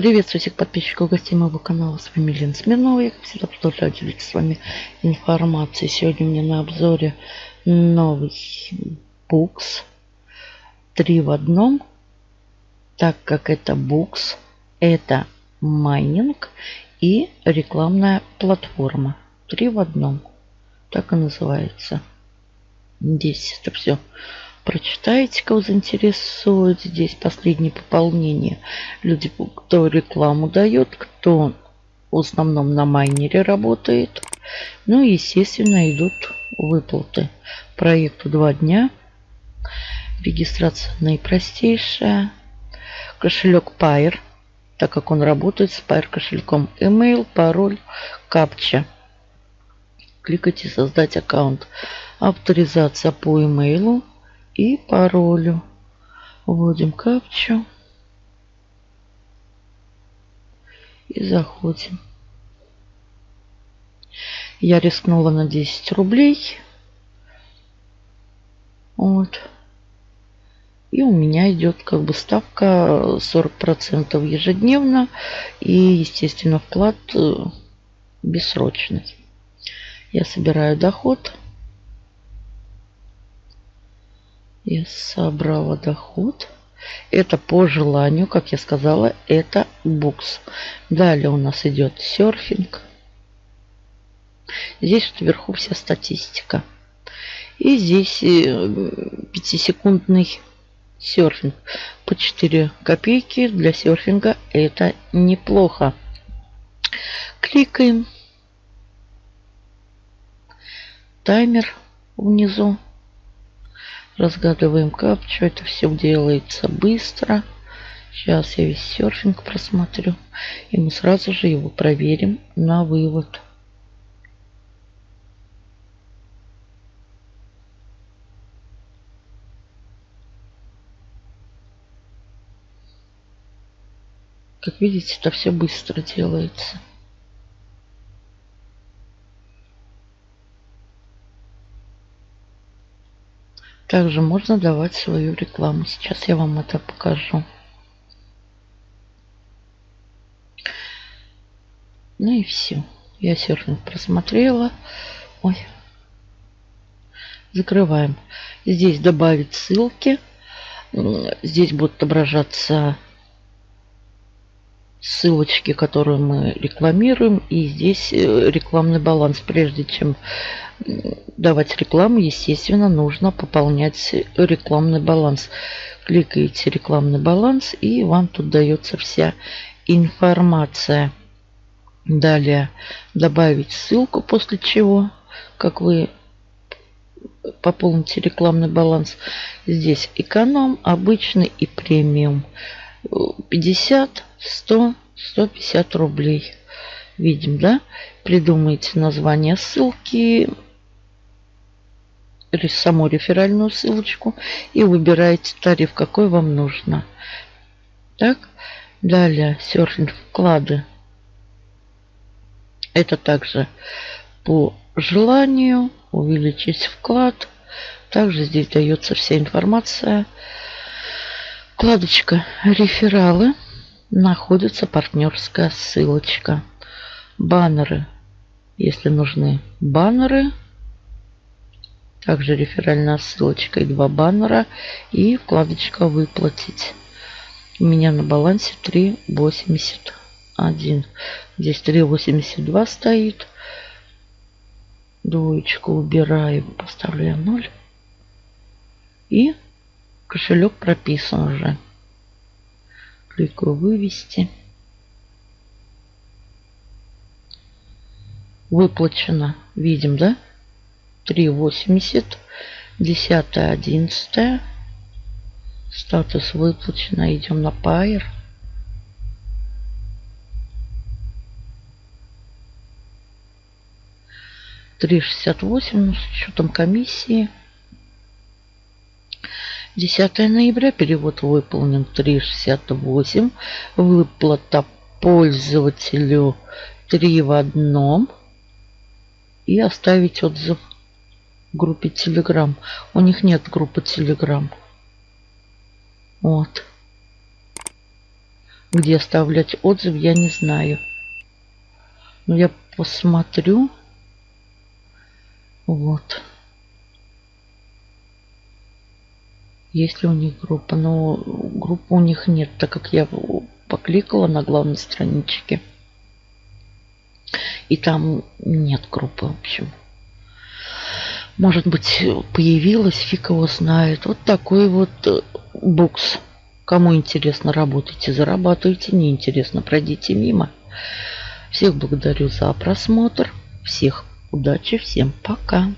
Приветствую всех подписчиков гостей моего канала. С вами Лена Смирнова. Я, как всегда, продолжаю делиться с вами информацией. Сегодня у меня на обзоре новый букс. Три в одном. Так как это букс, это майнинг и рекламная платформа. Три в одном. Так и называется. Здесь это все прочитаете, кого заинтересует. Здесь последнее пополнение. Люди, кто рекламу дает, кто в основном на майнере работает. Ну и, естественно, идут выплаты. Проекту два дня. Регистрация наипростейшая. Кошелек Pair, так как он работает с Pair кошельком. Email, пароль, капча. Кликайте «Создать аккаунт». Авторизация по имейлу и паролю. Вводим капчу. И заходим. Я рискнула на 10 рублей. Вот. И у меня идет как бы ставка 40% ежедневно. И, естественно, вклад э, бессрочный. Я собираю доход. Я собрала доход. Это по желанию, как я сказала, это букс. Далее у нас идет серфинг. Здесь вот вверху вся статистика. И здесь 5-секундный э, серфинг. По 4 копейки для серфинга это неплохо. Кликаем. Таймер внизу. Разгадываем капчу. Это все делается быстро. Сейчас я весь серфинг просмотрю. И мы сразу же его проверим на вывод. Как видите, это все быстро делается. Также можно давать свою рекламу. Сейчас я вам это покажу. Ну и все. Я серфинг просмотрела. Ой. Закрываем. Здесь добавить ссылки. Здесь будут отображаться ссылочки, которые мы рекламируем. И здесь э, рекламный баланс. Прежде чем давать рекламу, естественно, нужно пополнять рекламный баланс. Кликаете рекламный баланс и вам тут дается вся информация. Далее добавить ссылку, после чего, как вы пополните рекламный баланс. Здесь эконом, обычный и премиум. 50, 100, 150 рублей. Видим, да? Придумайте название ссылки, саму реферальную ссылочку и выбираете тариф, какой вам нужно. Так, далее серфинг вклады. Это также по желанию увеличить вклад. Также здесь дается вся информация. Вкладочка рефералы. Находится партнерская ссылочка. Баннеры. Если нужны баннеры, также реферальная ссылочка и два баннера. И вкладочка «Выплатить». У меня на балансе 3,81. Здесь 3,82 стоит. Двоечку убираю, поставляю 0. И кошелек прописан уже. Кликаю «Вывести». Выплачено. Видим, да? 3,80. 10, 11. Статус выплачено. Идем на Pair. Три шестьдесят восемь, ну, с учетом комиссии. 10 ноября перевод выполнен 3,68. Выплата пользователю 3 в одном. И оставить отзыв группе Telegram. У них нет группы Telegram. Вот. Где оставлять отзыв, я не знаю. Но я посмотрю. Вот. Есть ли у них группа? Но группы у них нет, так как я покликала на главной страничке. И там нет группы, в общем. Может быть, появилась, фиг его знает. Вот такой вот э, букс. Кому интересно, работайте, зарабатывайте. Неинтересно, пройдите мимо. Всех благодарю за просмотр. Всех удачи, всем пока.